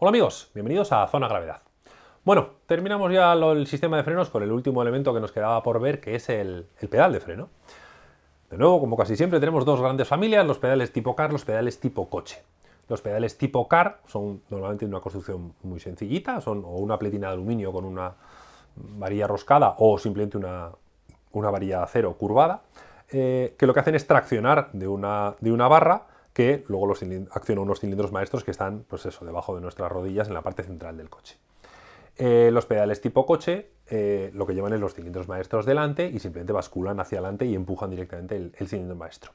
Hola amigos, bienvenidos a Zona Gravedad. Bueno, terminamos ya el sistema de frenos con el último elemento que nos quedaba por ver, que es el, pedal de freno. De nuevo, como casi siempre, tenemos dos grandes familias, los pedales tipo car, los pedales tipo coche. Los pedales tipo car son normalmente de una construcción muy sencillita, son o una pletina de aluminio con una varilla roscada o simplemente una, varilla de acero curvada, eh, que lo que hacen es traccionar de una, de una barra que luego los acciona unos cilindros maestros que están, pues eso, debajo de nuestras rodillas en la parte central del coche. Eh, los pedales tipo coche eh, lo que llevan es los cilindros maestros delante y simplemente basculan hacia adelante y empujan directamente el, cilindro maestro.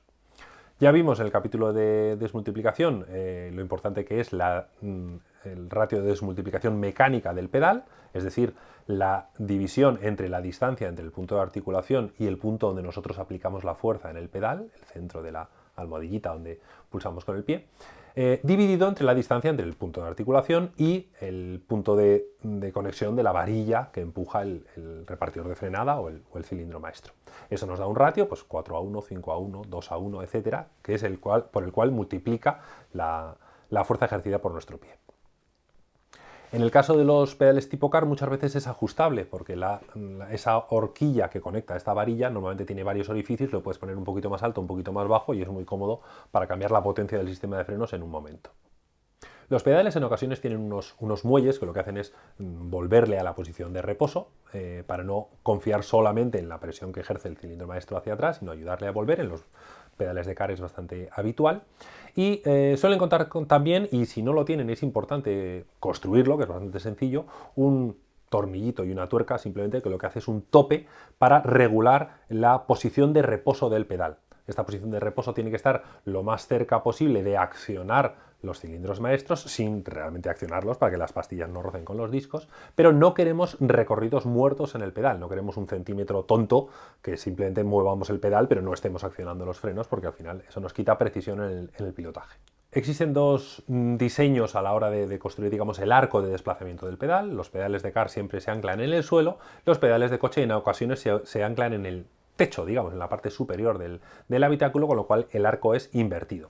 Ya vimos en el capítulo de desmultiplicación eh, lo importante que es la, mm, el ratio de desmultiplicación mecánica del pedal, es decir, la división entre la distancia entre el punto de articulación y el punto donde nosotros aplicamos la fuerza en el pedal, el centro de la almohadillita donde pulsamos con el pie, eh, dividido entre la distancia entre el punto de articulación y el punto de, conexión de la varilla que empuja el, repartidor de frenada o el, cilindro maestro. Eso nos da un ratio, pues 4 a 1, 5 a 1, 2 a 1, etcétera, que es el cual, por el cual multiplica la fuerza ejercida por nuestro pie. En el caso de los pedales tipo car muchas veces es ajustable porque esa horquilla que conecta esta varilla normalmente tiene varios orificios, lo puedes poner un poquito más alto, un poquito más bajo y es muy cómodo para cambiar la potencia del sistema de frenos en un momento. Los pedales en ocasiones tienen unos, muelles que lo que hacen es mm, volverle a la posición de reposo eh, para no confiar solamente en la presión que ejerce el cilindro maestro hacia atrás, sino ayudarle a volver. En los pedales de car es bastante habitual. Y eh, suelen contar con, también, y si no lo tienen es importante construirlo, que es bastante sencillo, un tornillito y una tuerca simplemente que lo que hace es un tope para regular la posición de reposo del pedal. Esta posición de reposo tiene que estar lo más cerca posible de accionar los cilindros maestros sin realmente accionarlos para que las pastillas no rocen con los discos, pero no queremos recorridos muertos en el pedal, no queremos un centímetro tonto que simplemente muevamos el pedal pero no estemos accionando los frenos porque al final eso nos quita precisión en el, pilotaje. Existen dos mm, diseños a la hora de, construir digamos, el arco de desplazamiento del pedal. Los pedales de car siempre se anclan en el suelo, los pedales de coche en ocasiones se, anclan en el techo, digamos, en la parte superior del, del habitáculo, con lo cual el arco es invertido.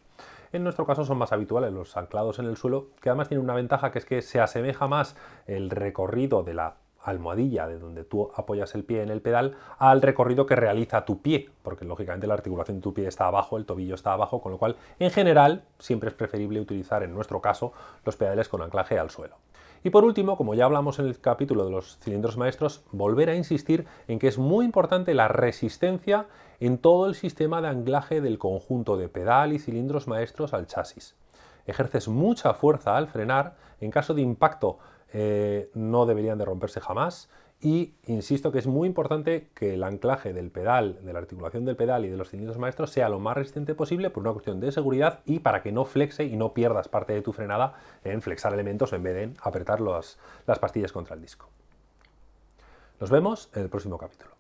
En nuestro caso son más habituales los anclados en el suelo, que además tienen una ventaja que es que se asemeja más el recorrido de la almohadilla de donde tú apoyas el pie en el pedal al recorrido que realiza tu pie, porque lógicamente la articulación de tu pie está abajo, el tobillo está abajo, con lo cual en general siempre es preferible utilizar en nuestro caso los pedales con anclaje al suelo. Y por último, como ya hablamos en el capítulo de los cilindros maestros, volver a insistir en que es muy importante la resistencia en todo el sistema de anclaje del conjunto de pedal y cilindros maestros al chasis. Ejerces mucha fuerza al frenar, en caso de impacto eh, no deberían de romperse jamás y insisto que es muy importante que el anclaje del pedal, de la articulación del pedal y de los cilindros maestros sea lo más resistente posible por una cuestión de seguridad y para que no flexe y no pierdas parte de tu frenada en flexar elementos en vez de apretar las pastillas contra el disco. Nos vemos en el próximo capítulo.